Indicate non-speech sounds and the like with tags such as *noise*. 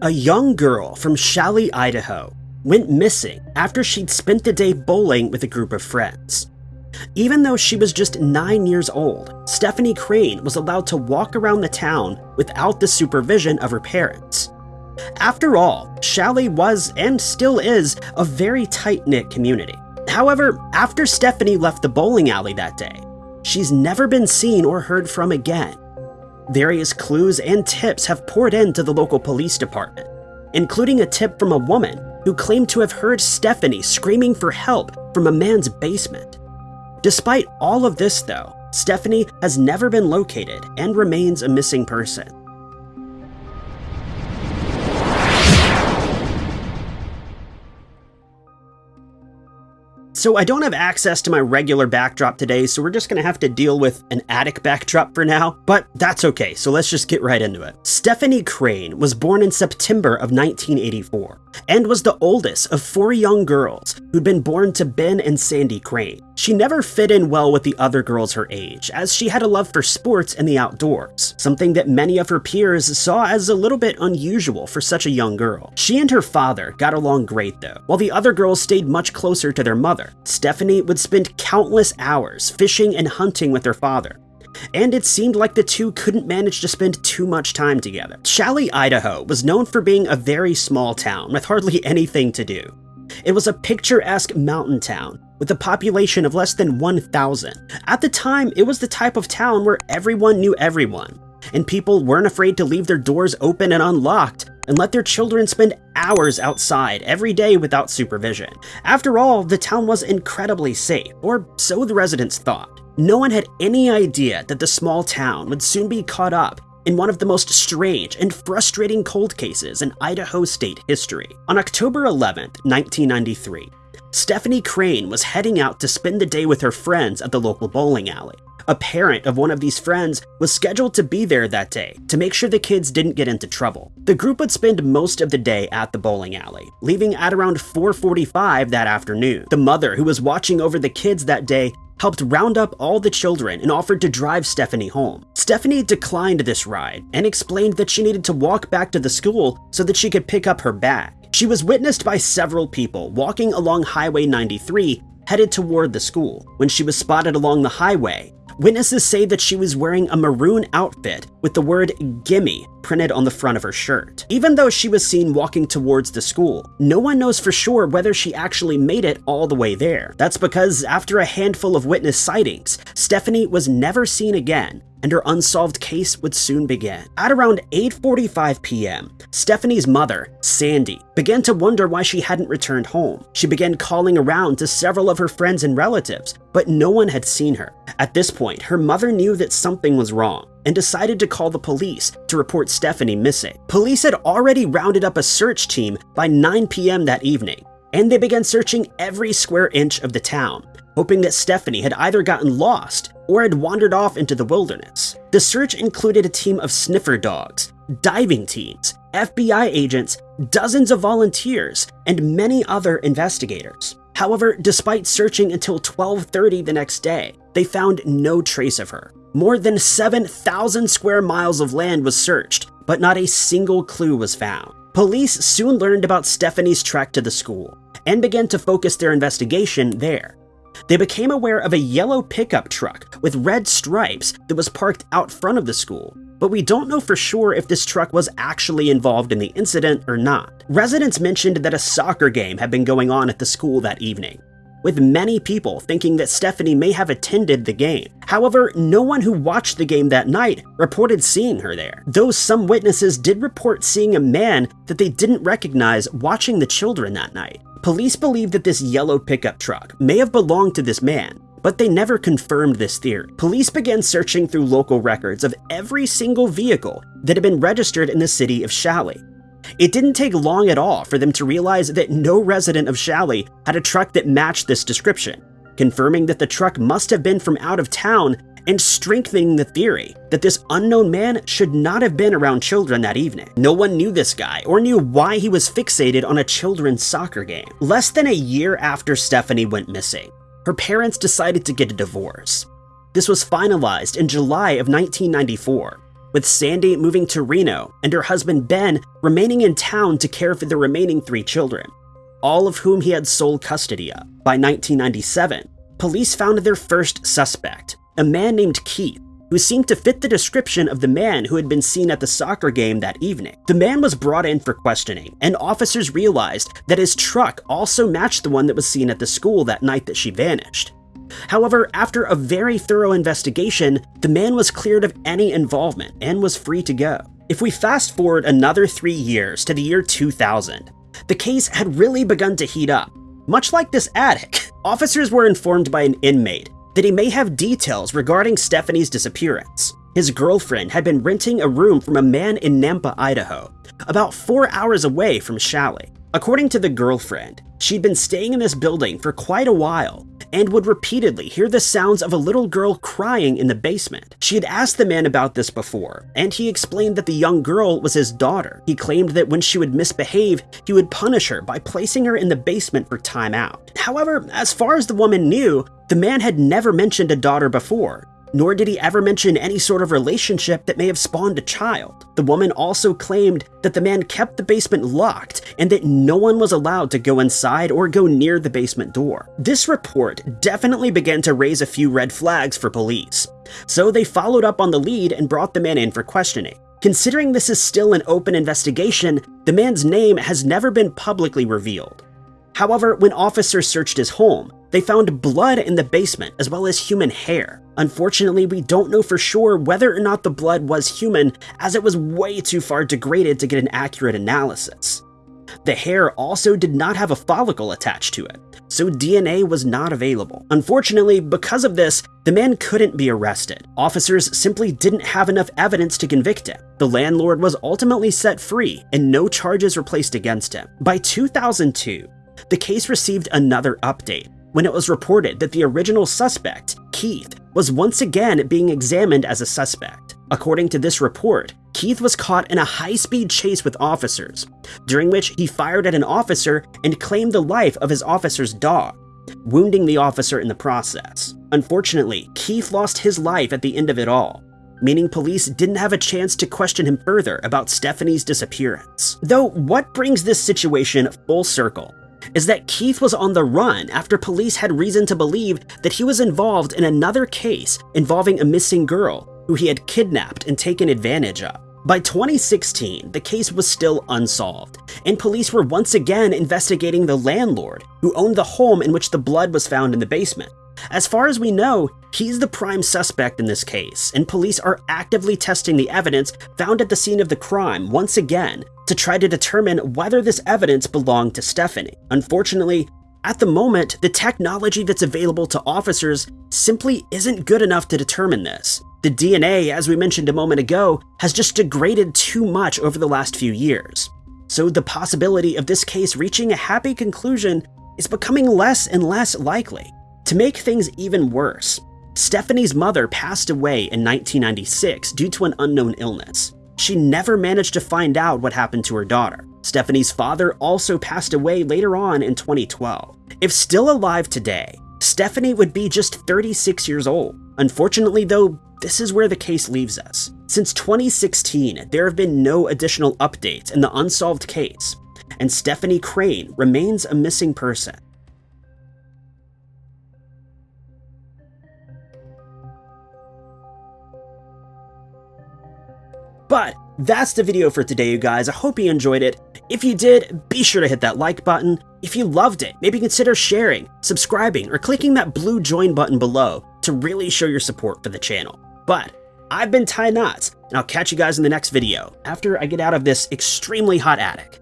A young girl from Challis, Idaho, went missing after she'd spent the day bowling with a group of friends. Even though she was just 9 years old, Stephanie Crane was allowed to walk around the town without the supervision of her parents. After all, Challis was, and still is, a very tight-knit community. However, after Stephanie left the bowling alley that day, she's never been seen or heard from again. Various clues and tips have poured into the local police department, including a tip from a woman who claimed to have heard Stephanie screaming for help from a man's basement. Despite all of this though, Stephanie has never been located and remains a missing person. So I don't have access to my regular backdrop today, so we're just gonna have to deal with an attic backdrop for now, but that's okay, so let's just get right into it. Stephanie Crane was born in September of 1984, and was the oldest of four young girls who'd been born to Ben and Sandy Crane. She never fit in well with the other girls her age, as she had a love for sports and the outdoors, something that many of her peers saw as a little bit unusual for such a young girl. She and her father got along great though, while the other girls stayed much closer to their mother. Stephanie would spend countless hours fishing and hunting with her father, and it seemed like the two couldn't manage to spend too much time together. Challis, Idaho was known for being a very small town with hardly *laughs* anything to do. It was a picturesque mountain town with a population of less than 1,000. At the time, it was the type of town where everyone knew everyone, and people weren't afraid to leave their doors open and unlocked and let their children spend hours outside every day without supervision. After all, the town was incredibly safe, or so the residents thought. No one had any idea that the small town would soon be caught up in one of the most strange and frustrating cold cases in Idaho state history. On October 11, 1993, Stephanie Crane was heading out to spend the day with her friends at the local bowling alley. A parent of one of these friends was scheduled to be there that day to make sure the kids didn't get into trouble. The group would spend most of the day at the bowling alley, leaving at around 4.45 that afternoon. The mother who was watching over the kids that day helped round up all the children and offered to drive Stephanie home. Stephanie declined this ride and explained that she needed to walk back to the school so that she could pick up her bag. She was witnessed by several people walking along Highway 93 headed toward the school. When she was spotted along the highway, Witnesses say that she was wearing a maroon outfit with the word gimme printed on the front of her shirt. Even though she was seen walking towards the school, no one knows for sure whether she actually made it all the way there. That's because after a handful of witness sightings, Stephanie was never seen again and her unsolved case would soon begin. At around 8.45 p.m., Stephanie's mother, Sandy, began to wonder why she hadn't returned home. She began calling around to several of her friends and relatives, but no one had seen her. At this point, her mother knew that something was wrong and decided to call the police to report Stephanie missing. Police had already rounded up a search team by 9 p.m. that evening, and they began searching every square inch of the town, hoping that Stephanie had either gotten lost or had wandered off into the wilderness. The search included a team of sniffer dogs, diving teams, FBI agents, dozens of volunteers, and many other investigators. However, despite searching until 12.30 the next day, they found no trace of her. More than 7,000 square miles of land was searched, but not a single clue was found. Police soon learned about Stephanie's trek to the school and began to focus their investigation there. They became aware of a yellow pickup truck with red stripes that was parked out front of the school, but we don't know for sure if this truck was actually involved in the incident or not. Residents mentioned that a soccer game had been going on at the school that evening, with many people thinking that Stephanie may have attended the game. However, no one who watched the game that night reported seeing her there, though some witnesses did report seeing a man that they didn't recognize watching the children that night. Police believe that this yellow pickup truck may have belonged to this man, but they never confirmed this theory. Police began searching through local records of every single vehicle that had been registered in the city of Challis. It didn't take long at all for them to realize that no resident of Challis had a truck that matched this description, confirming that the truck must have been from out of town and strengthening the theory that this unknown man should not have been around children that evening. No one knew this guy or knew why he was fixated on a children's soccer game. Less than a year after Stephanie went missing, her parents decided to get a divorce. This was finalized in July of 1994, with Sandy moving to Reno and her husband Ben remaining in town to care for the remaining three children, all of whom he had sole custody of. By 1997, police found their first suspect, a man named Keith, who seemed to fit the description of the man who had been seen at the soccer game that evening. The man was brought in for questioning, and officers realized that his truck also matched the one that was seen at the school that night that she vanished. However, after a very thorough investigation, the man was cleared of any involvement and was free to go. If we fast forward another three years to the year 2000, the case had really begun to heat up. Much like this attic, *laughs* officers were informed by an inmate that he may have details regarding Stephanie's disappearance. His girlfriend had been renting a room from a man in Nampa, Idaho, about four hours away from Challis. According to the girlfriend, she'd been staying in this building for quite a while and would repeatedly hear the sounds of a little girl crying in the basement. She had asked the man about this before, and he explained that the young girl was his daughter. He claimed that when she would misbehave, he would punish her by placing her in the basement for time out. However, as far as the woman knew, the man had never mentioned a daughter before, nor did he ever mention any sort of relationship that may have spawned a child. The woman also claimed that the man kept the basement locked and that no one was allowed to go inside or go near the basement door. This report definitely began to raise a few red flags for police, so they followed up on the lead and brought the man in for questioning. Considering this is still an open investigation, the man's name has never been publicly revealed. However, when officers searched his home, they found blood in the basement as well as human hair. Unfortunately, we don't know for sure whether or not the blood was human as it was way too far degraded to get an accurate analysis. The hair also did not have a follicle attached to it, so DNA was not available. Unfortunately, because of this, the man couldn't be arrested. Officers simply didn't have enough evidence to convict him. The landlord was ultimately set free, and no charges were placed against him. By 2002, the case received another update when it was reported that the original suspect, Keith, was once again being examined as a suspect. According to this report, Keith was caught in a high-speed chase with officers, during which he fired at an officer and claimed the life of his officer's dog, wounding the officer in the process. Unfortunately, Keith lost his life at the end of it all, meaning police didn't have a chance to question him further about Stephanie's disappearance. Though, what brings this situation full circle is that Keith was on the run after police had reason to believe that he was involved in another case involving a missing girl who he had kidnapped and taken advantage of. By 2016, the case was still unsolved, and police were once again investigating the landlord who owned the home in which the blood was found in the basement. As far as we know, he's the prime suspect in this case, and police are actively testing the evidence found at the scene of the crime once again to try to determine whether this evidence belonged to Stephanie. Unfortunately, at the moment, the technology that's available to officers simply isn't good enough to determine this. The DNA, as we mentioned a moment ago, has just degraded too much over the last few years. So the possibility of this case reaching a happy conclusion is becoming less and less likely. To make things even worse, Stephanie's mother passed away in 1996 due to an unknown illness. She never managed to find out what happened to her daughter. Stephanie's father also passed away later on in 2012. If still alive today, Stephanie would be just 36 years old. Unfortunately though, this is where the case leaves us. Since 2016, there have been no additional updates in the unsolved case, and Stephanie Crane remains a missing person. But that's the video for today, you guys. I hope you enjoyed it. If you did, be sure to hit that like button. If you loved it, maybe consider sharing, subscribing, or clicking that blue join button below to really show your support for the channel. But I've been Ty Knotts, and I'll catch you guys in the next video after I get out of this extremely hot attic.